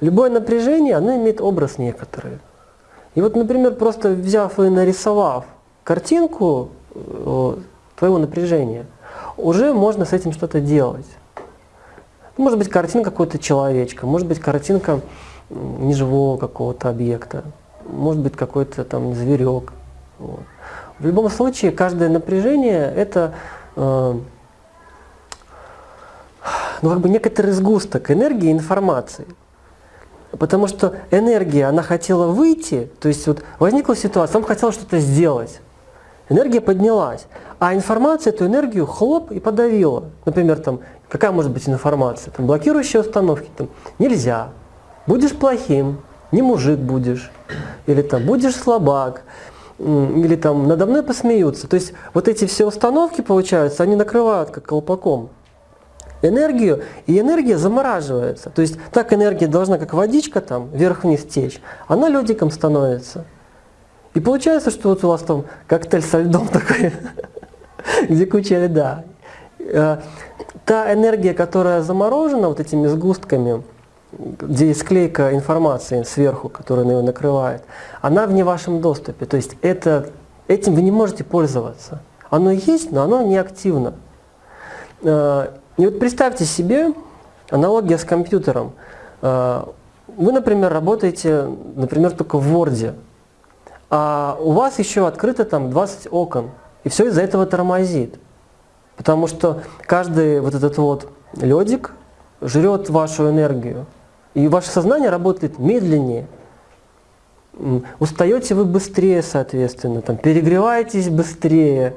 Любое напряжение, оно имеет образ некоторый. И вот, например, просто взяв и нарисовав картинку э, твоего напряжения, уже можно с этим что-то делать. Может быть картинка какого-то человечка, может быть картинка неживого какого-то объекта, может быть какой-то там зверек. Вот. В любом случае, каждое напряжение это э, ну, как бы некоторый сгусток энергии и информации. Потому что энергия, она хотела выйти, то есть вот возникла ситуация, он хотел что-то сделать. Энергия поднялась, а информация эту энергию хлоп и подавила. Например, там, какая может быть информация? Там, блокирующие установки, там, нельзя, будешь плохим, не мужик будешь, или там, будешь слабак, или там, надо мной посмеются. То есть вот эти все установки, получаются, они накрывают как колпаком энергию, и энергия замораживается. То есть так энергия должна, как водичка там, вверх-вниз течь, она ледиком становится. И получается, что вот у вас там коктейль со льдом такой, где куча льда. Э, та энергия, которая заморожена вот этими сгустками, где есть склейка информации сверху, которая ее накрывает, она в не вашем доступе. То есть это, этим вы не можете пользоваться. Оно есть, но оно не активно. И вот представьте себе аналогия с компьютером. Э, вы, например, работаете, например, только в Word, а у вас еще открыто там 20 окон, и все из-за этого тормозит. Потому что каждый вот этот вот ледик жрет вашу энергию. И ваше сознание работает медленнее. Устаете вы быстрее, соответственно, там, перегреваетесь быстрее,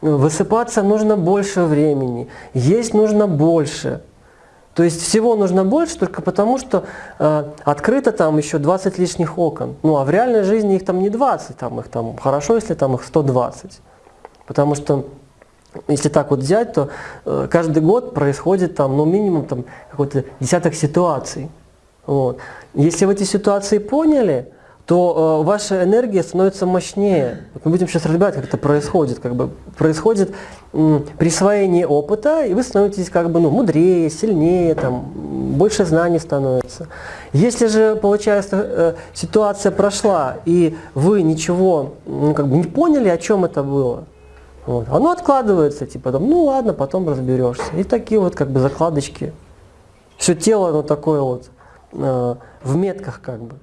высыпаться нужно больше времени, есть нужно больше. То есть всего нужно больше только потому, что э, открыто там еще 20 лишних окон. Ну а в реальной жизни их там не 20, там их там хорошо, если там их 120. Потому что если так вот взять, то э, каждый год происходит там, ну минимум там какой-то десяток ситуаций. Вот. Если вы эти ситуации поняли, то э, ваша энергия становится мощнее. Вот мы будем сейчас разбирать, как это происходит. Как бы происходит э, присвоение опыта, и вы становитесь как бы ну, мудрее, сильнее, там, больше знаний становится. Если же, получается, э, ситуация прошла, и вы ничего ну, как бы не поняли, о чем это было, вот, оно откладывается, типа, там, ну ладно, потом разберешься. И такие вот как бы закладочки. Все тело, оно такое вот э, в метках как бы.